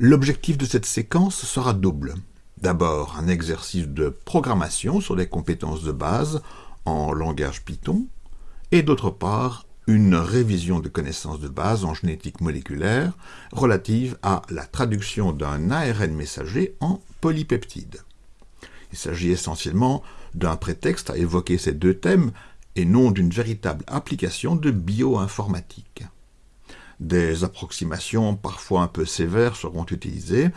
L'objectif de cette séquence sera double. D'abord, un exercice de programmation sur les compétences de base en langage Python, et d'autre part, une révision de connaissances de base en génétique moléculaire relative à la traduction d'un ARN messager en polypeptide. Il s'agit essentiellement d'un prétexte à évoquer ces deux thèmes et non d'une véritable application de bioinformatique. Des approximations parfois un peu sévères seront utilisées.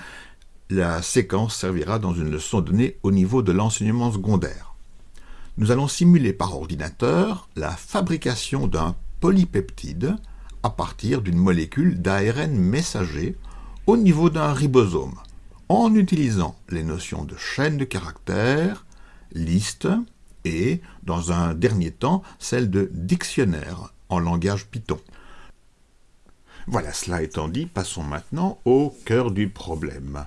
La séquence servira dans une leçon donnée au niveau de l'enseignement secondaire. Nous allons simuler par ordinateur la fabrication d'un polypeptide à partir d'une molécule d'ARN messager au niveau d'un ribosome, en utilisant les notions de chaîne de caractères, liste et, dans un dernier temps, celle de dictionnaire en langage Python. Voilà, cela étant dit, passons maintenant au cœur du problème.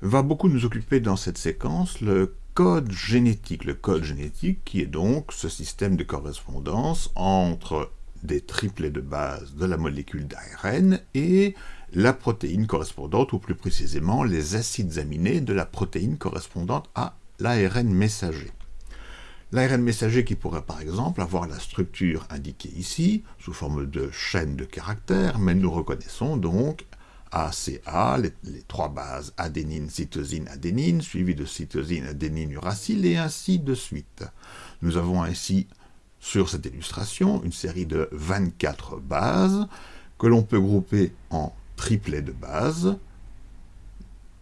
Va beaucoup nous occuper dans cette séquence le code génétique. Le code génétique qui est donc ce système de correspondance entre des triplets de base de la molécule d'ARN et la protéine correspondante, ou plus précisément les acides aminés de la protéine correspondante à l'ARN messager. L'ARN messager qui pourrait par exemple avoir la structure indiquée ici, sous forme de chaîne de caractères, mais nous reconnaissons donc ACA, les, les, trois bases adénine, cytosine, adénine, suivies de cytosine, adénine, uracile, et ainsi de suite. Nous avons ainsi sur cette illustration une série de 24 bases que l'on peut grouper en triplets de bases,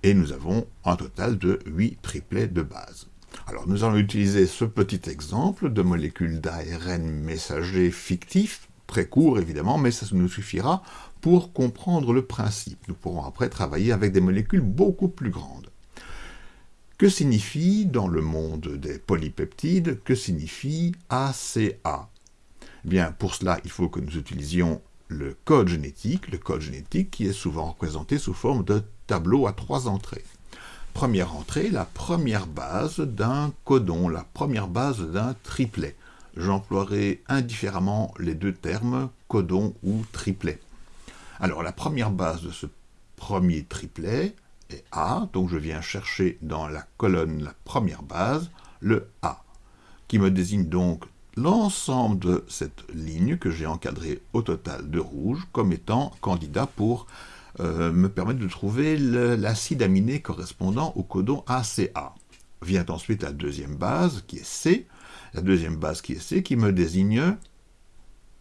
et nous avons un total de 8 triplets de bases. Alors nous allons utiliser ce petit exemple de molécule d'ARN messager fictif, très court évidemment, mais ça nous suffira pour comprendre le principe. Nous pourrons après travailler avec des molécules beaucoup plus grandes. Que signifie, dans le monde des polypeptides, que signifie ACA eh Bien, pour cela, il faut que nous utilisions le code génétique, le code génétique qui est souvent représenté sous forme de tableau à trois entrées. Première entrée, la première base d'un codon, la première base d'un triplet. J'emploierai indifféremment les deux termes codon ou triplet. Alors la première base de ce premier triplet est A, donc je viens chercher dans la colonne la première base, le A, qui me désigne donc l'ensemble de cette ligne que j'ai encadrée au total de rouge comme étant candidat pour euh, me permettre de trouver l'acide aminé correspondant au codon ACA. Vient ensuite la deuxième base qui est C, la deuxième base qui est C qui me désigne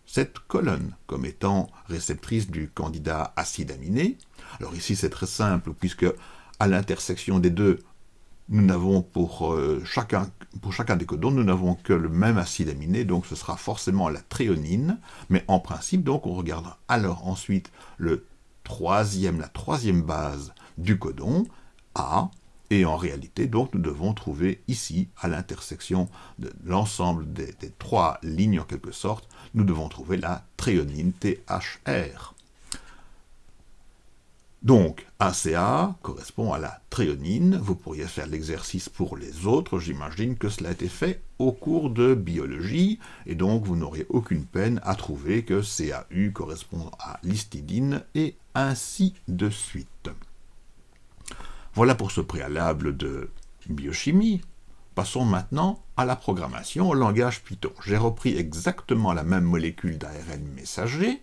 cette colonne comme étant réceptrice du candidat acide aminé. Alors ici c'est très simple puisque à l'intersection des deux, nous n'avons pour, euh, chacun des codons, nous n'avons que le même acide aminé, donc ce sera forcément la tréonine, mais en principe, donc on regarde alors ensuite le troisième, la troisième base du codon, A, et en réalité, donc, nous devons trouver ici, à l'intersection de l'ensemble des, trois lignes en quelque sorte, nous devons trouver la tréonine THR. Donc, ACA correspond à la tréonine. Vous pourriez faire l'exercice pour les autres. J'imagine que cela a été fait au cours de biologie, et donc vous n'aurez aucune peine à trouver que CAU correspond à l'histidine, et ainsi de suite. Voilà pour ce préalable de biochimie. Passons maintenant à la programmation au langage Python. J'ai repris exactement la même molécule d'ARN messager,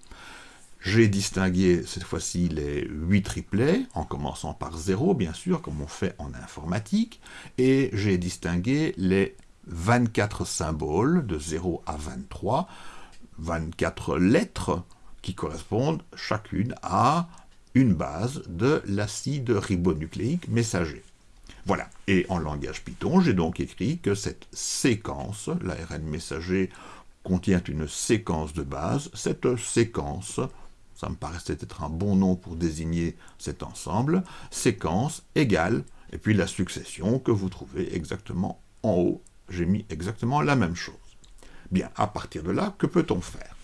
j'ai distingué cette fois-ci les 8 triplets, en commençant par 0 bien sûr, comme on fait en informatique, et j'ai distingué les 24 symboles de 0 à 23, 24 lettres qui correspondent chacune à une base de l'acide ribonucléique messager. Voilà, et en langage Python, j'ai donc écrit que cette séquence, l'ARN messager contient une séquence de base, cette séquence ça me paraissait être un bon nom pour désigner cet ensemble, séquence égale, et puis la succession que vous trouvez exactement en haut. J'ai mis exactement la même chose. Bien, à partir de là, que peut-on faire?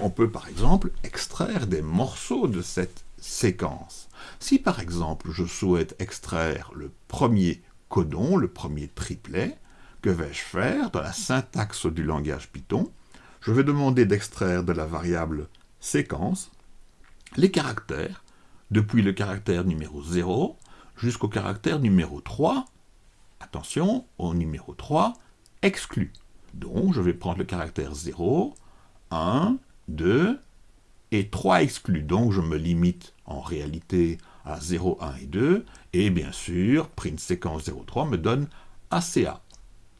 On peut par exemple extraire des morceaux de cette séquence. Si par exemple je souhaite extraire le premier codon, le premier triplet, que vais-je faire dans la syntaxe du langage Python? Je vais demander d'extraire de la variable séquence les caractères depuis le caractère numéro 0 jusqu'au caractère numéro 3, attention, au numéro 3, exclu. Donc, je vais prendre le caractère 0, 1, 2, et 3 exclus. Donc, je me limite en réalité à 0, 1 et 2, et bien sûr, print séquence 03 me donne ACA,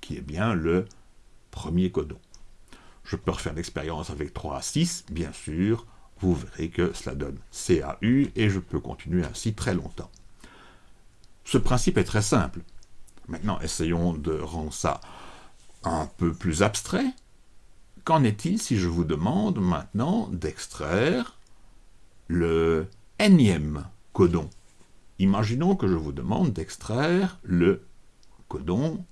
qui est bien le premier codon. Je peux refaire l'expérience avec 3 à 6, bien sûr, vous verrez que cela donne CAU, et je peux continuer ainsi très longtemps. Ce principe est très simple. Maintenant, essayons de rendre ça un peu plus abstrait. Qu'en est-il si je vous demande maintenant d'extraire le énième codon? Imaginons que je vous demande d'extraire le codon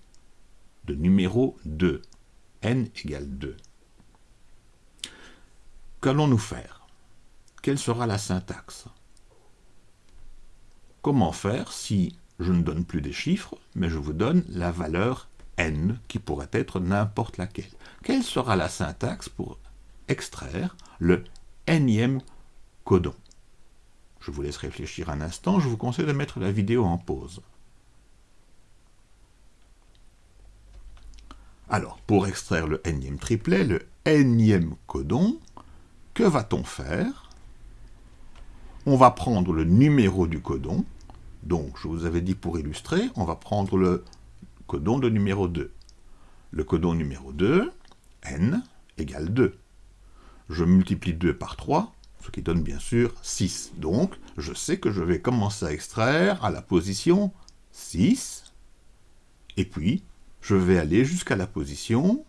de numéro 2, n égale 2. Qu'allons-nous faire? Quelle sera la syntaxe? Comment faire si je ne donne plus des chiffres, mais je vous donne la valeur qui pourrait être n'importe laquelle Quelle sera la syntaxe pour extraire le nème codon? Je vous laisse réfléchir un instant, je vous conseille de mettre la vidéo en pause. Alors, pour extraire le nème triplet, le nème codon, que va-t-on faire? On va prendre le numéro du codon. Donc, je vous avais dit pour illustrer, on va prendre le codon de numéro 2. Le codon numéro 2, n, égale 2. Je multiplie 2 par 3, ce qui donne bien sûr 6. Donc, je sais que je vais commencer à extraire à la position 6, et puis je vais aller jusqu'à la position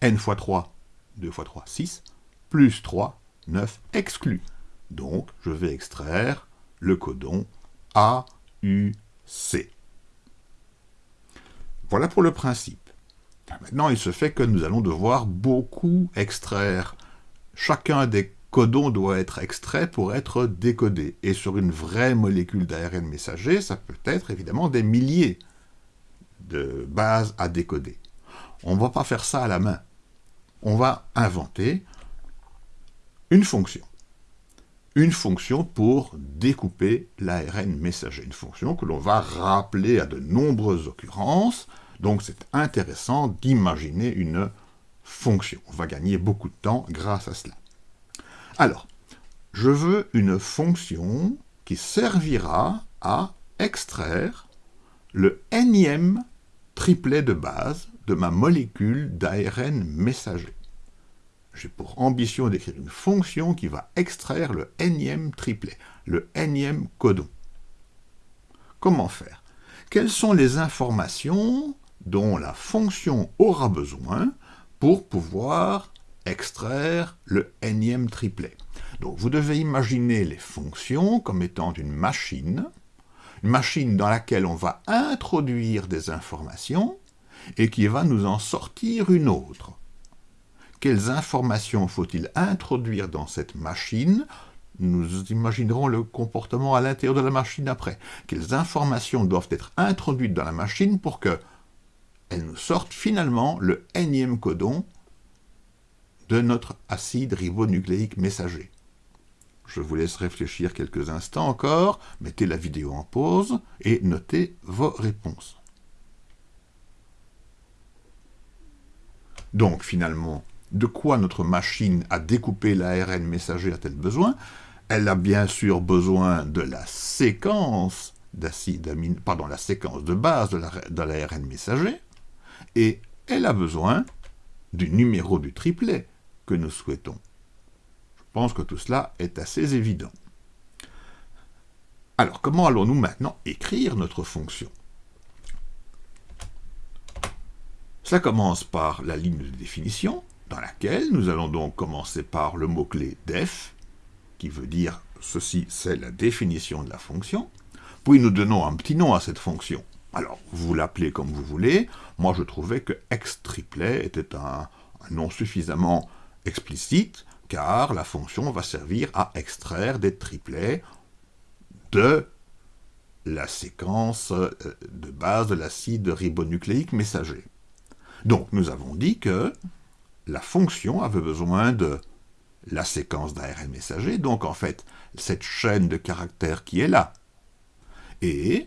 n fois 3, 2 fois 3, 6, plus 3, 9, exclu. Donc, je vais extraire le codon AUC. Voilà pour le principe. Maintenant, il se fait que nous allons devoir beaucoup extraire. Chacun des codons doit être extrait pour être décodé. Et sur une vraie molécule d'ARN messager, ça peut être évidemment des milliers de bases à décoder. On ne va pas faire ça à la main. On va inventer une fonction. Une fonction pour découper l'ARN messager. Une fonction que l'on va rappeler à de nombreuses occurrences. Donc c'est intéressant d'imaginer une fonction. On va gagner beaucoup de temps grâce à cela. Alors, je veux une fonction qui servira à extraire le énième triplet de base de ma molécule d'ARN messager. J'ai pour ambition d'écrire une fonction qui va extraire le énième triplet, le énième codon. Comment faire? Quelles sont les informations dont la fonction aura besoin pour pouvoir extraire le énième triplet Donc vous devez imaginer les fonctions comme étant une machine, une machine dans laquelle on va introduire des informations et qui va nous en sortir une autre. Quelles informations faut-il introduire dans cette machine? Nous imaginerons le comportement à l'intérieur de la machine après. Quelles informations doivent être introduites dans la machine pour que elles nous sortent finalement le énième codon de notre acide ribonucléique messager. Je vous laisse réfléchir quelques instants encore, mettez la vidéo en pause et notez vos réponses. Donc finalement, de quoi notre machine à découper l'ARN messager a-t-elle besoin? Elle a bien sûr besoin de la séquence d'acide amine, pardon, la séquence de base de l'ARN messager, et elle a besoin du numéro du triplet que nous souhaitons. Je pense que tout cela est assez évident. Alors, comment allons-nous maintenant écrire notre fonction? Cela commence par la ligne de définition, dans laquelle nous allons donc commencer par le mot-clé def, qui veut dire ceci, c'est la définition de la fonction, puis nous donnons un petit nom à cette fonction. Alors, vous l'appelez comme vous voulez, moi je trouvais que x-triplet était un nom suffisamment explicite, car la fonction va servir à extraire des triplets de la séquence euh, de base de l'acide ribonucléique messager. Donc nous avons dit que la fonction avait besoin de la séquence d'ARN messager, donc en fait cette chaîne de caractères qui est là. Et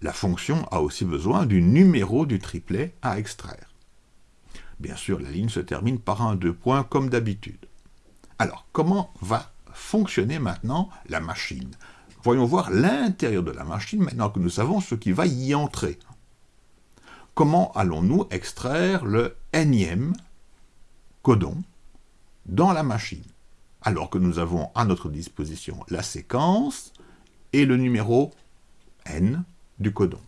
la fonction a aussi besoin du numéro du triplet à extraire. Bien sûr, la ligne se termine par un deux points comme d'habitude. Alors, comment va fonctionner maintenant la machine? Voyons voir l'intérieur de la machine maintenant que nous savons ce qui va y entrer. Comment allons-nous extraire le énième codon dans la machine? Alors que nous avons à notre disposition la séquence et le numéro n du codon.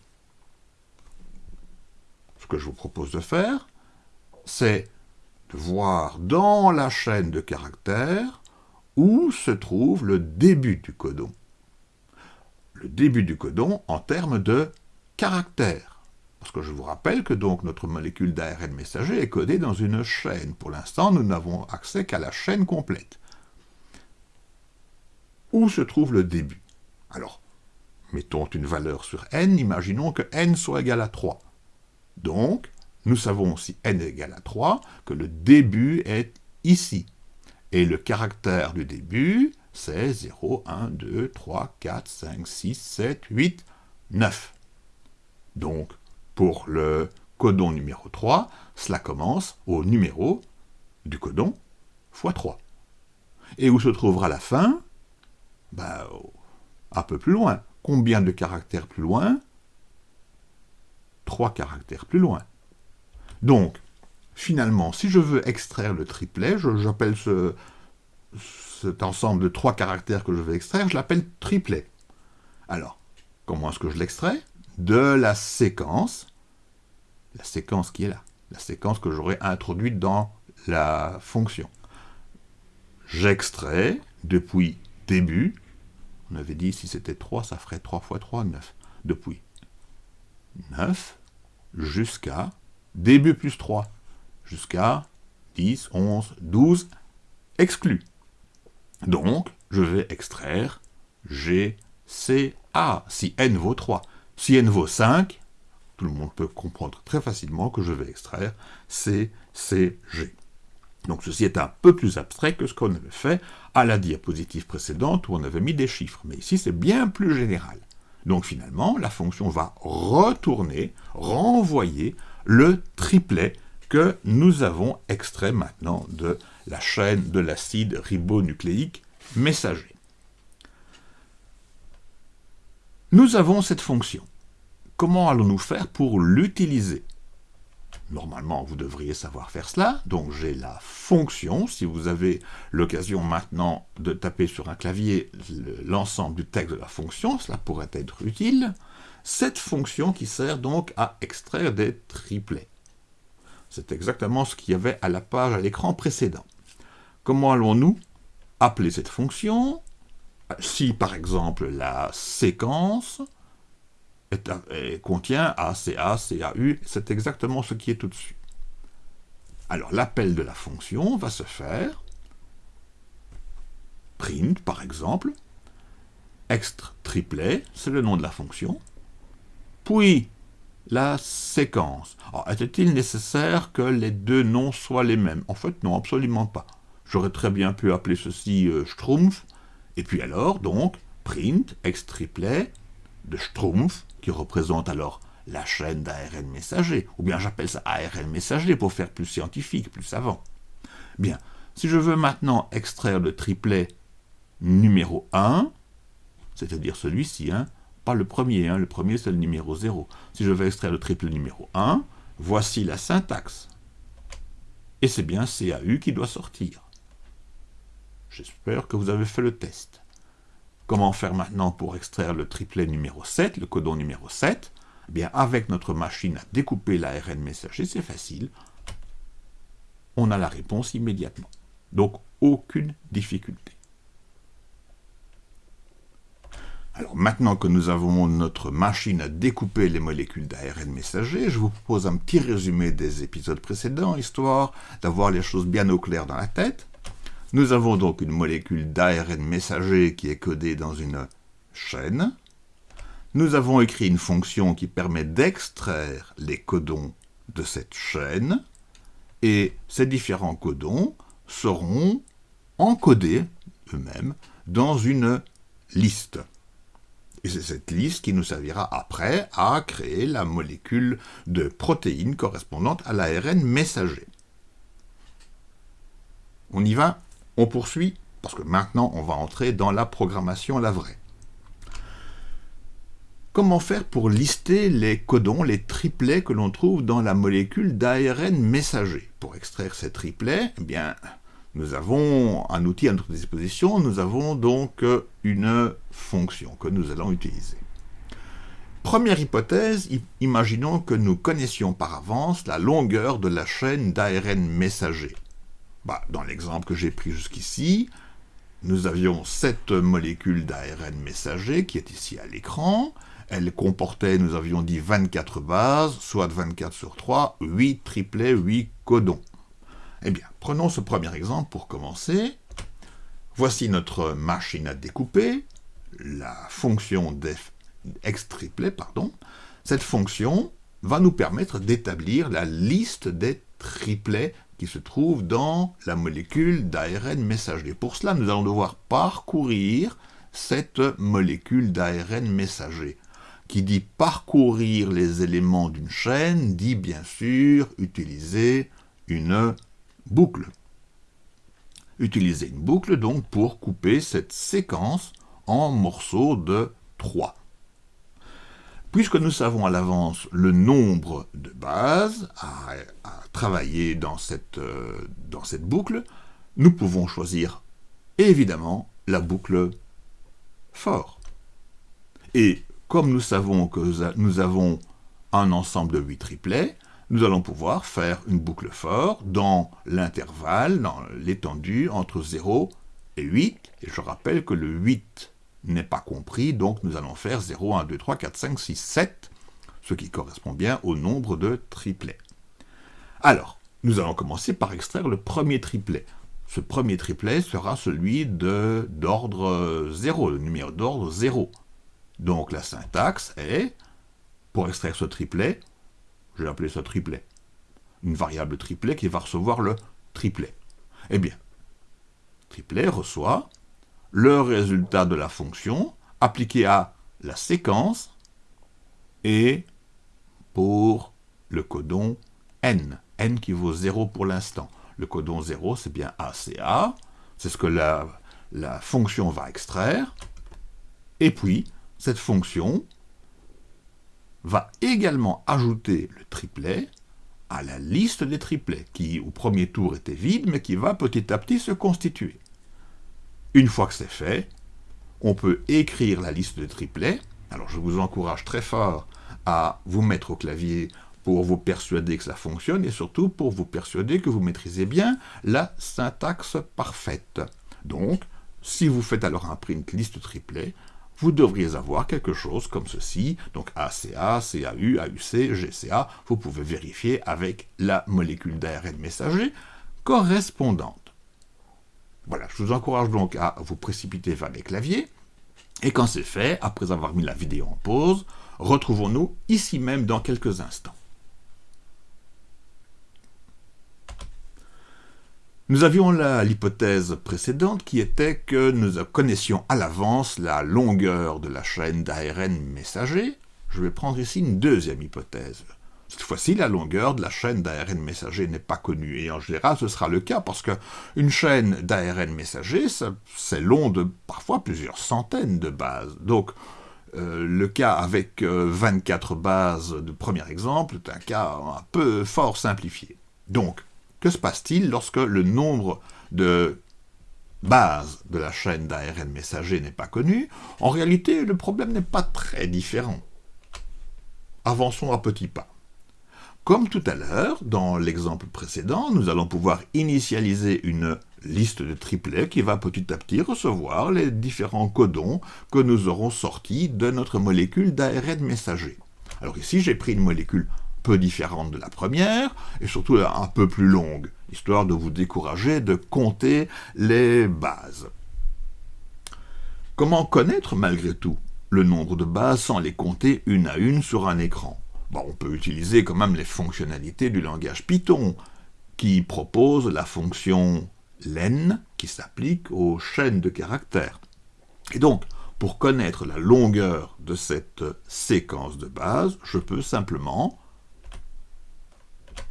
Ce que je vous propose de faire, c'est de voir dans la chaîne de caractères où se trouve le début du codon. Le début du codon en termes de caractères. Parce que je vous rappelle que donc notre molécule d'ARN messager est codée dans une chaîne. Pour l'instant, nous n'avons accès qu'à la chaîne complète. Où se trouve le début? Alors, mettons une valeur sur n, imaginons que n soit égal à 3. Donc, nous savons si n est égal à 3 que le début est ici. Et le caractère du début, c'est 0, 1, 2, 3, 4, 5, 6, 7, 8, 9. Donc, pour le codon numéro 3, cela commence au numéro du codon fois 3. Et où se trouvera la fin? Ben, Un peu plus loin. Combien de caractères plus loin? Trois caractères plus loin. Donc, finalement, si je veux extraire le triplet, j'appelle ce, cet ensemble de trois caractères que je vais extraire, je l'appelle triplet. Alors, comment est-ce que je l'extrais? De la séquence, la séquence qui est là, la séquence que j'aurais introduite dans la fonction. J'extrais depuis début, on avait dit si c'était 3, ça ferait 3 fois 3, 9. Depuis 9 jusqu'à début plus 3, jusqu'à 10, 11, 12, exclu. Donc, je vais extraire G, C, A, si n vaut 3. Si n vaut 5, tout le monde peut comprendre très facilement que je vais extraire C, C, G. Donc ceci est un peu plus abstrait que ce qu'on avait fait à la diapositive précédente où on avait mis des chiffres. Mais ici, c'est bien plus général. Donc finalement, la fonction va retourner, renvoyer le triplet que nous avons extrait maintenant de la chaîne de l'acide ribonucléique messager. Nous avons cette fonction. Comment allons-nous faire pour l'utiliser? Normalement, vous devriez savoir faire cela. Donc j'ai la fonction. Si vous avez l'occasion maintenant de taper sur un clavier l'ensemble du texte de la fonction, cela pourrait être utile. Cette fonction qui sert donc à extraire des triplets. C'est exactement ce qu'il y avait à la page à l'écran précédent. Comment allons-nous appeler cette fonction? Si par exemple la séquence contient A, CA, CAU, c'est exactement ce qui est au-dessus. Alors l'appel de la fonction va se faire print, par exemple, extra triplet, c'est le nom de la fonction, puis la séquence. Était-il nécessaire que les deux noms soient les mêmes? En fait, non, absolument pas. J'aurais très bien pu appeler ceci euh, Schtroumpf, et puis alors, donc, print, extra triplet, de Schtroumpf, qui représente alors la chaîne d'ARN messager, ou bien j'appelle ça ARN messager pour faire plus scientifique, plus savant. Bien, si je veux maintenant extraire le triplet numéro 1, c'est-à-dire celui-ci, hein, pas le premier, hein, le premier c'est le numéro 0. Si je veux extraire le triplet numéro 1, voici la syntaxe. Et c'est bien CAU qui doit sortir. J'espère que vous avez fait le test. Comment faire maintenant pour extraire le triplet numéro 7, le codon numéro 7 eh bien, avec notre machine à découper l'ARN messager, c'est facile. On a la réponse immédiatement. Donc, aucune difficulté. Alors maintenant que nous avons notre machine à découper les molécules d'ARN messager, je vous propose un petit résumé des épisodes précédents, histoire d'avoir les choses bien au clair dans la tête. Nous avons donc une molécule d'ARN messager qui est codée dans une chaîne. Nous avons écrit une fonction qui permet d'extraire les codons de cette chaîne, et ces différents codons seront encodés eux-mêmes dans une liste. Et c'est cette liste qui nous servira après à créer la molécule de protéines correspondante à l'ARN messager. On y va, on poursuit, parce que maintenant on va entrer dans la programmation la vraie. Comment faire pour lister les codons, les triplets que l'on trouve dans la molécule d'ARN messager? Pour extraire ces triplets, eh bien, nous avons un outil à notre disposition, nous avons donc une fonction que nous allons utiliser. Première hypothèse, imaginons que nous connaissions par avance la longueur de la chaîne d'ARN messager. Bah, dans l'exemple que j'ai pris jusqu'ici, nous avions cette molécule d'ARN messager qui est ici à l'écran, elle comportait, nous avions dit, 24 bases, soit 24 sur 3, 8 triplets, 8 codons. Eh bien, prenons ce premier exemple pour commencer. Voici notre machine à découper, la fonction triplet, pardon. Cette fonction va nous permettre d'établir la liste des triplets qui se trouvent dans la molécule d'ARN messager. Pour cela, nous allons devoir parcourir cette molécule d'ARN messager qui dit parcourir les éléments d'une chaîne, dit bien sûr utiliser une boucle. Utiliser une boucle donc pour couper cette séquence en morceaux de 3. Puisque nous savons à l'avance le nombre de bases à, travailler dans cette, euh, dans cette boucle, nous pouvons choisir évidemment la boucle fort. Et comme nous savons que nous avons un ensemble de 8 triplets, nous allons pouvoir faire une boucle fort dans l'intervalle, dans l'étendue entre 0 et 8. Et je rappelle que le 8 n'est pas compris, donc nous allons faire 0, 1, 2, 3, 4, 5, 6, 7, ce qui correspond bien au nombre de triplets. Alors, nous allons commencer par extraire le premier triplet. Ce premier triplet sera celui d'ordre 0, le numéro d'ordre 0. Donc la syntaxe est, pour extraire ce triplet, je vais appeler ça triplet, une variable triplet qui va recevoir le triplet. Eh bien, triplet reçoit le résultat de la fonction appliqué à la séquence et pour le codon n, n qui vaut 0 pour l'instant. Le codon 0, c'est bien ACA, c'est ce que la, la fonction va extraire, et puis cette fonction va également ajouter le triplet à la liste des triplets, qui au premier tour était vide, mais qui va petit à petit se constituer. Une fois que c'est fait, on peut écrire la liste de triplets. Alors je vous encourage très fort à vous mettre au clavier pour vous persuader que ça fonctionne, et surtout pour vous persuader que vous maîtrisez bien la syntaxe parfaite. Donc, si vous faites alors un print liste triplet, vous devriez avoir quelque chose comme ceci, donc ACA, CAU, AUC, GCA, vous pouvez vérifier avec la molécule d'ARN messager correspondante. Voilà, je vous encourage donc à vous précipiter vers les claviers, et quand c'est fait, après avoir mis la vidéo en pause, retrouvons-nous ici même dans quelques instants. Nous avions l'hypothèse précédente qui était que nous connaissions à l'avance la longueur de la chaîne d'ARN messager. Je vais prendre ici une deuxième hypothèse. Cette fois-ci, la longueur de la chaîne d'ARN messager n'est pas connue, et en général, ce sera le cas, parce qu'une chaîne d'ARN messager, c'est long de parfois plusieurs centaines de bases. Donc, euh, le cas avec 24 euh, bases de premier exemple est un cas un peu fort simplifié. Donc, que se passe-t-il lorsque le nombre de bases de la chaîne d'ARN messager n'est pas connu? En réalité, le problème n'est pas très différent. Avançons à petits pas. Comme tout à l'heure, dans l'exemple précédent, nous allons pouvoir initialiser une liste de triplets qui va petit à petit recevoir les différents codons que nous aurons sortis de notre molécule d'ARN messager. Alors ici, j'ai pris une molécule peu différente de la première, et surtout un peu plus longue, histoire de vous décourager de compter les bases. Comment connaître malgré tout le nombre de bases sans les compter une à une sur un écran? On peut utiliser quand même les fonctionnalités du langage Python, qui propose la fonction len qui s'applique aux chaînes de caractères. Et donc, pour connaître la longueur de cette séquence de base, je peux simplement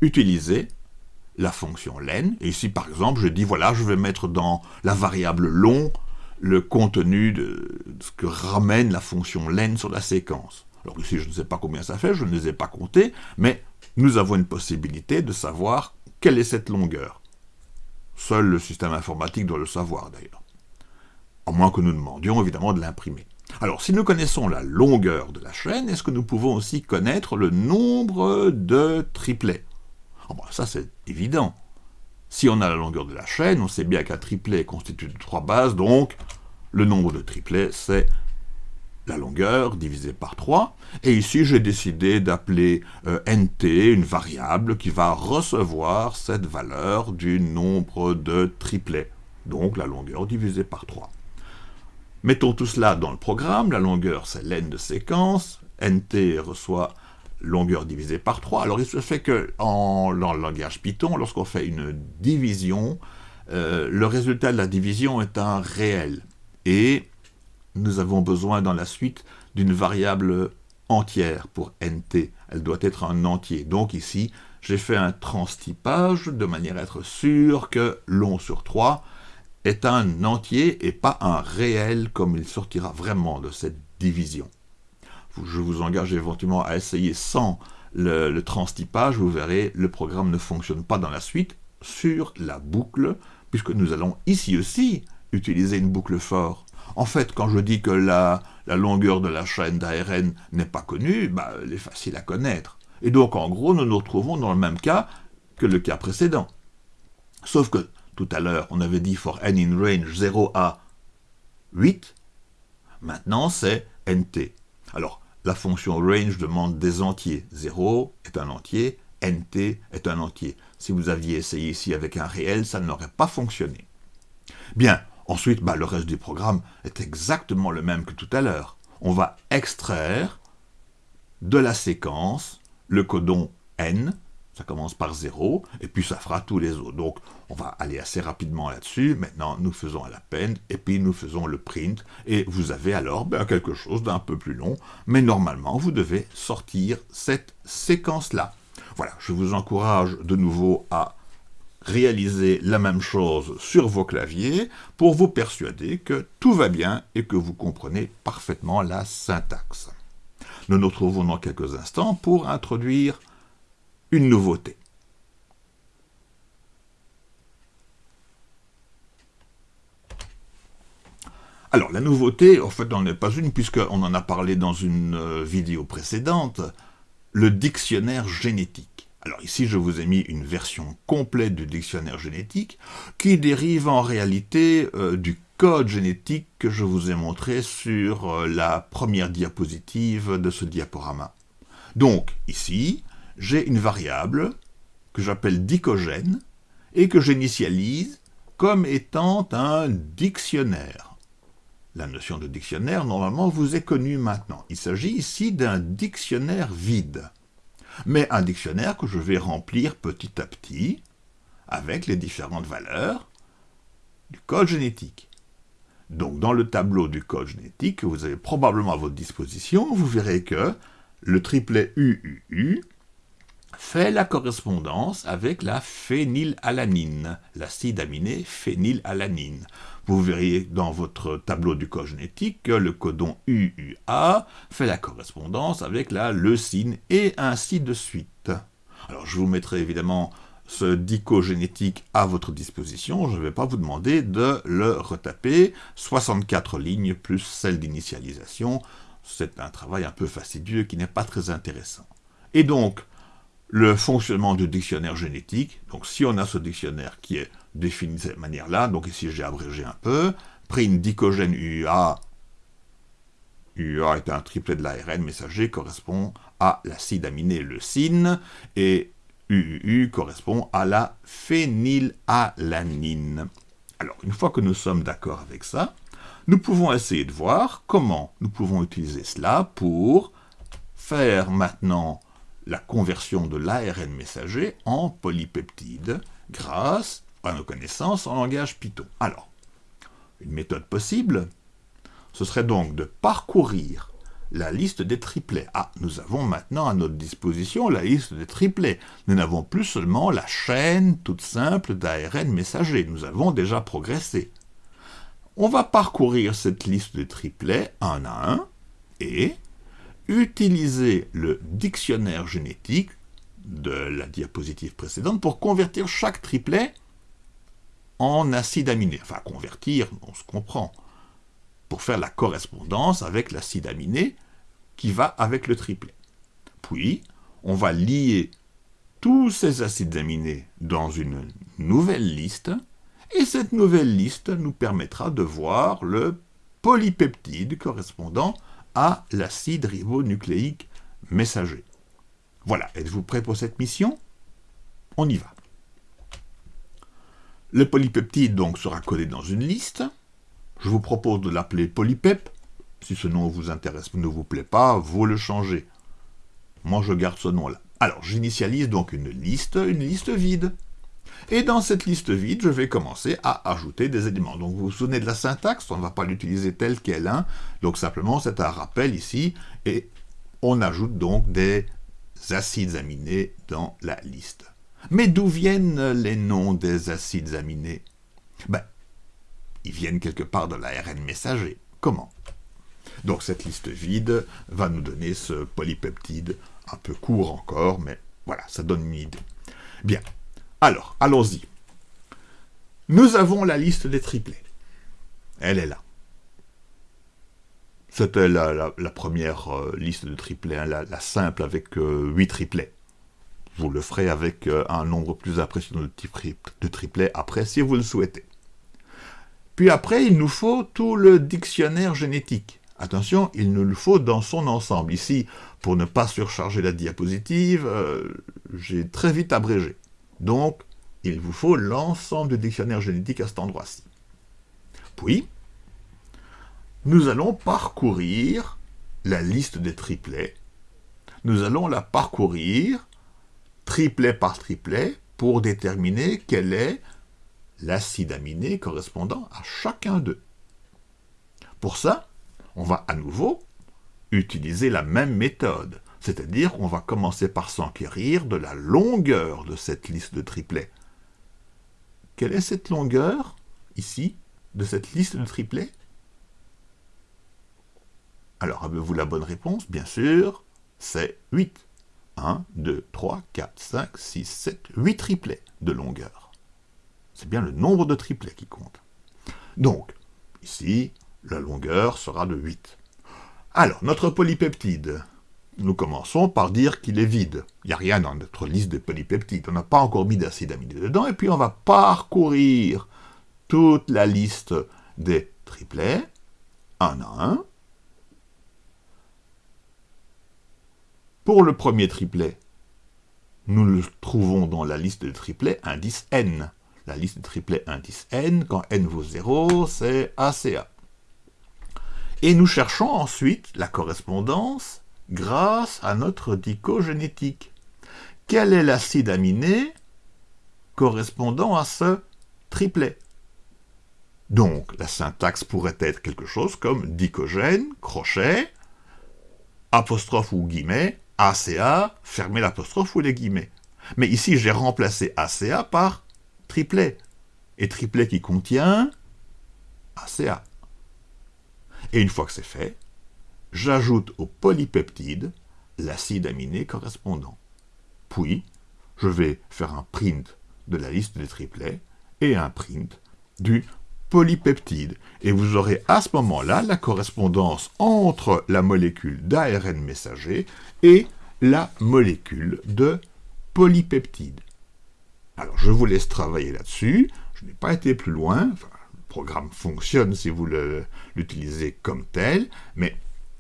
utiliser la fonction len. Et ici, par exemple, je dis, voilà, je vais mettre dans la variable long le contenu de ce que ramène la fonction len sur la séquence. Alors ici, je ne sais pas combien ça fait, je ne les ai pas comptés, mais nous avons une possibilité de savoir quelle est cette longueur. Seul le système informatique doit le savoir, d'ailleurs. À moins que nous demandions, évidemment, de l'imprimer. Alors, si nous connaissons la longueur de la chaîne, est-ce que nous pouvons aussi connaître le nombre de triplets? Ah Ça, c'est évident. Si on a la longueur de la chaîne, on sait bien qu'un triplet est constitué de trois bases, donc le nombre de triplets, c'est la longueur divisée par 3. Et ici, j'ai décidé d'appeler euh, nt une variable qui va recevoir cette valeur du nombre de triplets, donc la longueur divisée par 3. Mettons tout cela dans le programme, la longueur c'est len de séquence, nt reçoit longueur divisée par 3. Alors il se fait que le langage Python, lorsqu'on fait une division, euh, le résultat de la division est un réel. Et nous avons besoin dans la suite d'une variable entière pour nt. Elle doit être un entier. Donc ici, j'ai fait un transtypage de manière à être sûr que long sur 3 est un entier et pas un réel comme il sortira vraiment de cette division. Je vous engage éventuellement à essayer sans le, le transtypage, vous verrez, le programme ne fonctionne pas dans la suite sur la boucle, puisque nous allons ici aussi utiliser une boucle for. En fait, quand je dis que la, longueur de la chaîne d'ARN n'est pas connue, bah, elle est facile à connaître. Et donc, en gros, nous nous retrouvons dans le même cas que le cas précédent. Sauf que tout à l'heure, on avait dit for n in range 0 à 8. Maintenant, c'est nt. Alors, la fonction range demande des entiers. 0 est un entier, nt est un entier. Si vous aviez essayé ici avec un réel, ça n'aurait pas fonctionné. Bien, ensuite, bah, le reste du programme est exactement le même que tout à l'heure. On va extraire de la séquence le codon n, ça commence par 0, et puis ça fera tous les autres. Donc, on va aller assez rapidement là-dessus. Maintenant, nous faisons à la peine, et puis nous faisons le print, et vous avez alors ben, quelque chose d'un peu plus long, mais normalement, vous devez sortir cette séquence-là. Voilà, je vous encourage de nouveau à réaliser la même chose sur vos claviers pour vous persuader que tout va bien et que vous comprenez parfaitement la syntaxe. Nous nous retrouvons dans quelques instants pour introduire une nouveauté. Alors, la nouveauté, en fait, n'en est pas une, puisqu'on en a parlé dans une euh, vidéo précédente, le dictionnaire génétique. Alors ici, je vous ai mis une version complète du dictionnaire génétique, qui dérive en réalité euh, du code génétique que je vous ai montré sur euh, la première diapositive de ce diaporama. Donc, ici, j'ai une variable que j'appelle dicogène et que j'initialise comme étant un dictionnaire. La notion de dictionnaire, normalement, vous est connue maintenant. Il s'agit ici d'un dictionnaire vide, mais un dictionnaire que je vais remplir petit à petit avec les différentes valeurs du code génétique. Donc, dans le tableau du code génétique que vous avez probablement à votre disposition, vous verrez que le triplet UUU fait la correspondance avec la phénylalanine, l'acide aminé phénylalanine. Vous verriez dans votre tableau du code génétique que le codon UUA fait la correspondance avec la leucine et ainsi de suite. Alors je vous mettrai évidemment ce dico génétique à votre disposition, je ne vais pas vous demander de le retaper, 64 lignes plus celle d'initialisation, c'est un travail un peu fastidieux qui n'est pas très intéressant. Et donc, le fonctionnement du dictionnaire génétique. Donc si on a ce dictionnaire qui est défini de cette manière-là, donc ici j'ai abrégé un peu, prime dicogène UA, UA est un triplet de l'ARN messager, correspond à l'acide aminé leucine, et UUU correspond à la phénylalanine. Alors, une fois que nous sommes d'accord avec ça, nous pouvons essayer de voir comment nous pouvons utiliser cela pour faire maintenant la conversion de l'ARN messager en polypeptide grâce nos connaissances en langage Python. Alors, une méthode possible, ce serait donc de parcourir la liste des triplets. Ah, nous avons maintenant à notre disposition la liste des triplets. Nous n'avons plus seulement la chaîne toute simple d'ARN messager. Nous avons déjà progressé. On va parcourir cette liste de triplets un à un et utiliser le dictionnaire génétique de la diapositive précédente pour convertir chaque triplet en acide aminé. Enfin, convertir, on se comprend. Pour faire la correspondance avec l'acide aminé qui va avec le triplet. Puis, on va lier tous ces acides aminés dans une nouvelle liste, et cette nouvelle liste nous permettra de voir le polypeptide correspondant à l'acide ribonucléique messager. Voilà, êtes-vous prêt pour cette mission? On y va. Le polypeptide donc sera codé dans une liste. Je vous propose de l'appeler polypep. Si ce nom vous intéresse ne vous plaît pas, vous le changez. Moi, je garde ce nom-là. Alors, j'initialise donc une liste, une liste vide. Et dans cette liste vide, je vais commencer à ajouter des éléments. Donc vous vous souvenez de la syntaxe, on ne va pas l'utiliser telle qu'elle. Hein. Donc simplement, c'est un rappel ici, et on ajoute donc des acides aminés dans la liste. Mais d'où viennent les noms des acides aminés? Ben, ils viennent quelque part de l'ARN messager. Comment? Donc cette liste vide va nous donner ce polypeptide, un peu court encore, mais voilà, ça donne une idée. Bien, alors, allons-y. Nous avons la liste des triplets. Elle est là. C'était la, première euh, liste de triplets, hein, la, simple avec 8 euh, triplets. Vous le ferez avec euh, un nombre plus impressionnant de, de triplets après, si vous le souhaitez. Puis après, il nous faut tout le dictionnaire génétique. Attention, il nous le faut dans son ensemble. Ici, pour ne pas surcharger la diapositive, j'ai très vite abrégé. Donc, il vous faut l'ensemble du dictionnaire génétique à cet endroit-ci. Puis, nous allons parcourir la liste des triplets. Nous allons la parcourir triplet par triplet pour déterminer quel est l'acide aminé correspondant à chacun d'eux. Pour ça, on va à nouveau utiliser la même méthode. C'est-à-dire qu'on va commencer par s'enquérir de la longueur de cette liste de triplets. Quelle est cette longueur, ici, de cette liste de triplets? Alors, avez-vous la bonne réponse? Bien sûr, c'est 8. 1, 2, 3, 4, 5, 6, 7, 8 triplets de longueur. C'est bien le nombre de triplets qui compte. Donc, ici, la longueur sera de 8. Alors, notre polypeptide, nous commençons par dire qu'il est vide. Il n'y a rien dans notre liste de polypeptides. On n'a pas encore mis d'acide aminé dedans. Et puis on va parcourir toute la liste des triplets, un à un. Pour le premier triplet, nous le trouvons dans la liste de triplets indice n. La liste de triplets indice n, quand n vaut 0, c'est ACA. Et nous cherchons ensuite la correspondance grâce à notre dicogénétique. Quel est l'acide aminé correspondant à ce triplet? Donc, la syntaxe pourrait être quelque chose comme dicogène, crochet, apostrophe ou guillemets, ACA, fermez l'apostrophe ou les guillemets. Mais ici, j'ai remplacé ACA par triplet. Et triplet qui contient ACA. Et une fois que c'est fait, j'ajoute au polypeptide l'acide aminé correspondant. Puis, je vais faire un print de la liste des triplets et un print du polypeptide. Et vous aurez à ce moment-là la correspondance entre la molécule d'ARN messager et la molécule de polypeptide. Alors, je vous laisse travailler là-dessus. Je n'ai pas été plus loin. le programme fonctionne si vous l'utilisez comme tel, mais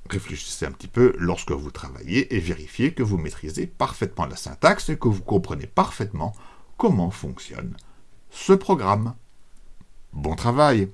Réfléchissez un petit peu lorsque vous travaillez et vérifiez que vous maîtrisez parfaitement la syntaxe et que vous comprenez parfaitement comment fonctionne ce programme. Bon travail